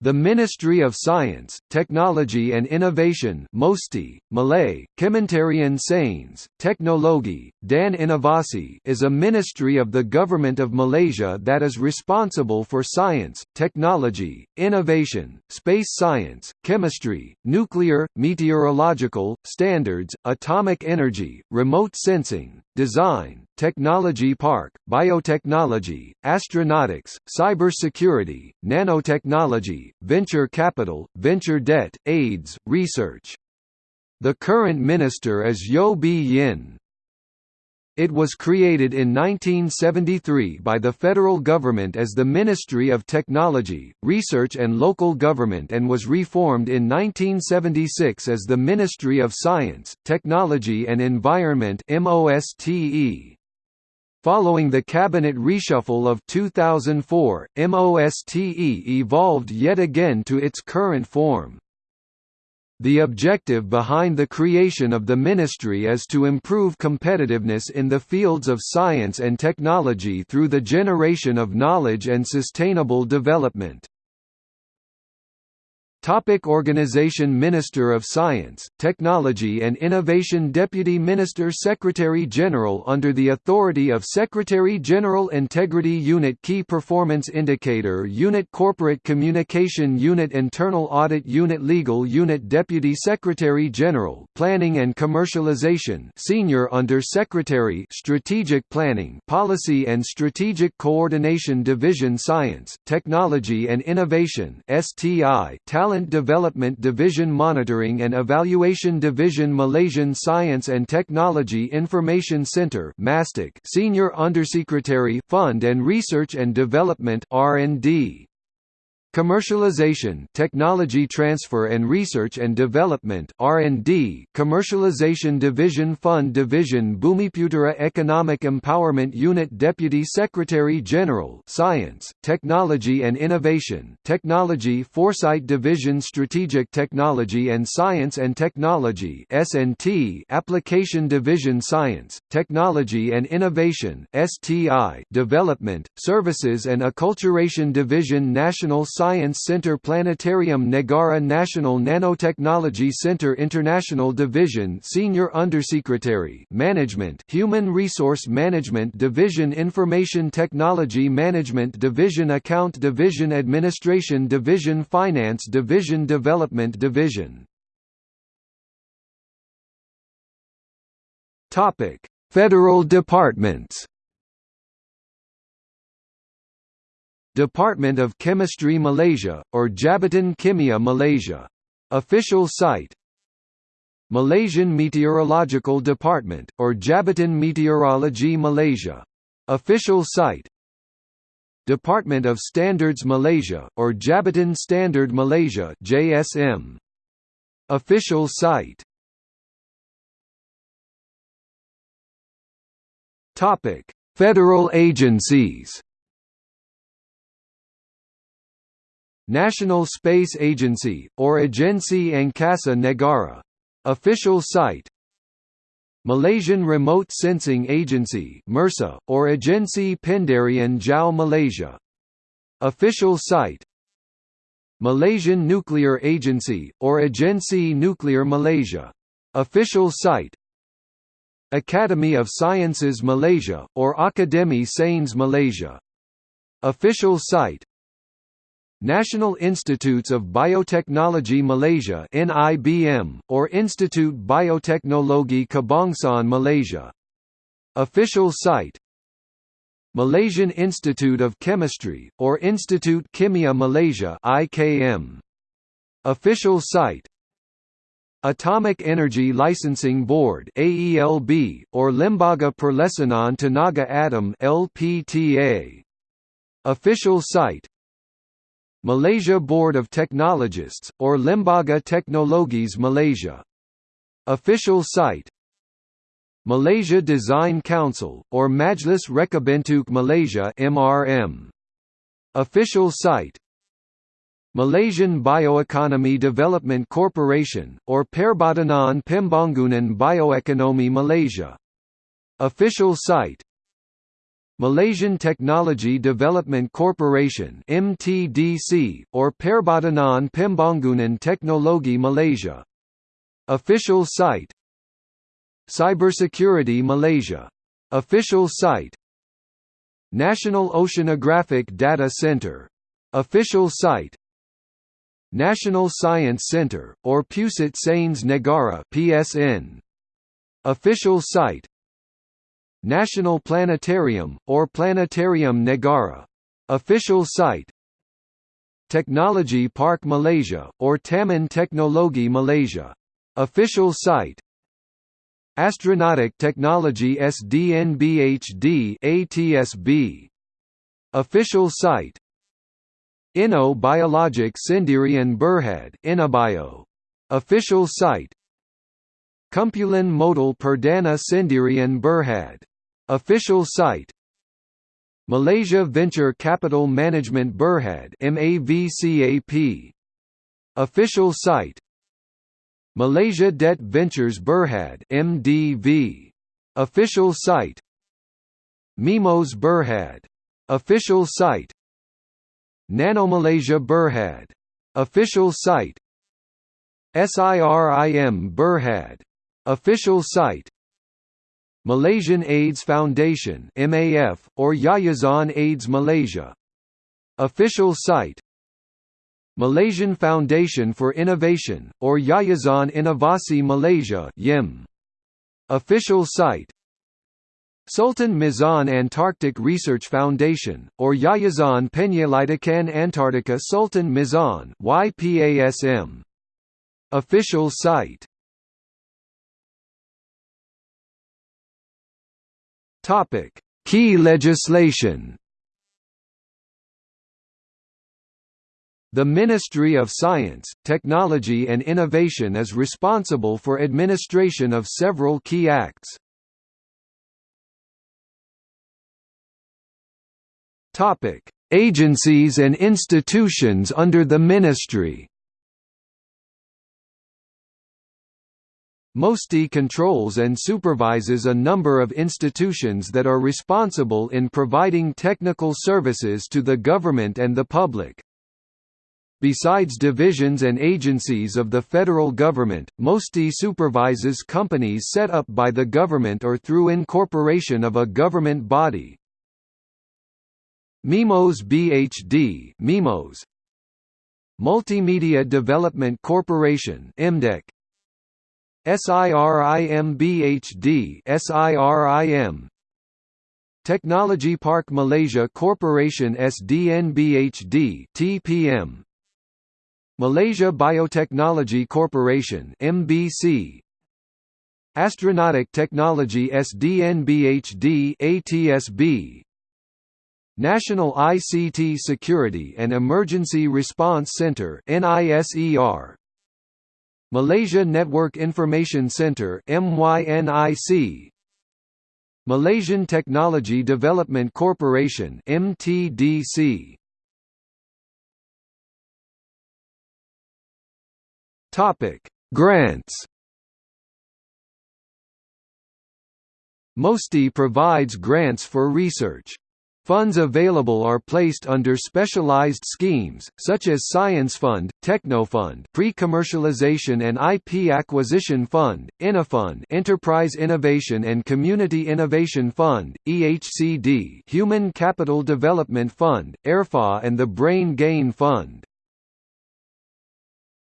The Ministry of Science, Technology and Innovation MOSTI, Malay, Kementerian Sains, Teknologi, dan Inovasi is a ministry of the Government of Malaysia that is responsible for science, technology, innovation, space science, chemistry, nuclear, meteorological, standards, atomic energy, remote sensing, design, technology park, biotechnology, astronautics, cybersecurity, nanotechnology, venture capital, venture debt, AIDS, research. The current minister is Yeo Bee Yin. It was created in 1973 by the federal government as the Ministry of Technology, Research and Local Government and was reformed in 1976 as the Ministry of Science, Technology and Environment MOSTE. Following the cabinet reshuffle of 2004, MOSTE evolved yet again to its current form. The objective behind the creation of the ministry is to improve competitiveness in the fields of science and technology through the generation of knowledge and sustainable development. Topic Organization Minister of Science, Technology and Innovation Deputy Minister Secretary General under the authority of Secretary General Integrity Unit Key Performance Indicator Unit Corporate Communication Unit Internal Audit Unit Legal Unit Deputy Secretary General Planning and Commercialization Senior Under Secretary Strategic Planning Policy and Strategic Coordination Division Science, Technology and Innovation STI Talent Development Division Monitoring and Evaluation Division Malaysian Science and Technology Information Center Senior Undersecretary Fund and Research and Development R&D Commercialization, Technology Transfer and Research and Development (R&D), Commercialization Division Fund Division Bumiputera Economic Empowerment Unit Deputy Secretary General Science, Technology and Innovation, Technology Foresight Division Strategic Technology and Science and Technology (S&T), Application Division Science, Technology and Innovation (STI), Development, Services and Acculturation Division National Science Science Center Planetarium Negara National Nanotechnology Center International Division Senior Undersecretary Management Human Resource Management Division Information Technology Management Division Account Division Administration Division Finance Division Development Division. Federal departments Department of Chemistry Malaysia, or Jabatan Kimia Malaysia. Official site Malaysian Meteorological Department, or Jabatan Meteorologi Malaysia. Official site Department of Standards Malaysia, or Jabatan Standard Malaysia JSM. Official site Federal agencies National Space Agency, or Agensi Angkasa Negara. Official site Malaysian Remote Sensing Agency MIRSA, or Agensi Penderiaan Jauh Malaysia. Official site Malaysian Nuclear Agency, or Agensi Nuklear Malaysia. Official site Academy of Sciences Malaysia, or Akademi Sains Malaysia. Official site National Institutes of Biotechnology Malaysia NIBM, or Institute Bioteknologi Kebangsaan Malaysia. Official site Malaysian Institute of Chemistry, or Institute Kimia Malaysia IKM. Official site Atomic Energy Licensing Board AELB, or Lembaga Perlesanan Tenaga Atom LPTA. Official site Malaysia Board of Technologists, or Lembaga Teknologis Malaysia. Official site Malaysia Design Council, or Majlis Rekabentuk Malaysia MRM. Official site Malaysian Bioeconomy Development Corporation, or Perbadanan Pembangunan Bioekonomi Malaysia. Official site Malaysian Technology Development Corporation MTDC, or Perbadanan Pembangunan Teknologi Malaysia. Official site Cybersecurity Malaysia. Official site National Oceanographic Data Center. Official site National Science Center, or Pusat Sains Negara PSN. Official site National Planetarium, or Planetarium Negara. Official site Technology Park Malaysia, or Taman Teknologi Malaysia. Official site Astronautic Technology SDNBHD ATSB. Official site Inno Biologic Sendirian Berhad Inabio. Official site Kumpulan Modal Perdana Sendirian Berhad. Official site Malaysia Venture Capital Management Berhad MAVCAP. Official site Malaysia Debt Ventures Berhad MDV. Official site Mimos Berhad. Official site Nanomalaysia Berhad. Official site SIRIM Berhad. Official site Malaysian AIDS Foundation MAF, or Yayasan AIDS Malaysia. Official site Malaysian Foundation for Innovation, or Yayasan Inovasi Malaysia YIM. Official site Sultan Mizan Antarctic Research Foundation, or Yayasan Penyelidikan Antartika Sultan Mizan YPASM. Official site Topic: Key legislation. The Ministry of Science, Technology and Innovation is responsible for administration of several key acts. Topic: Agencies and institutions under the ministry. MOSTI controls and supervises a number of institutions that are responsible in providing technical services to the government and the public. Besides divisions and agencies of the federal government, MOSTI supervises companies set up by the government or through incorporation of a government body. MIMOS BHD MIMOS Multimedia Development Corporation MDEC SIRIM BHD SIRIM Technology Park Malaysia Corporation SDNBHD TPM Malaysia Biotechnology Corporation MBC Astronautic Technology SDNBHD ATSB National ICT Security and Emergency Response Center NISER Malaysia Network Information Center MYNIC Malaysian Technology Development Corporation MTDC Topic Grants. MOSTI provides grants for research Funds available are placed under specialized schemes, such as Science Fund, Technofund Pre-Commercialization and IP Acquisition Fund, InnoFund Enterprise Innovation and Community Innovation Fund, EHCD Human Capital Development Fund, ERFA and the Brain Gain Fund.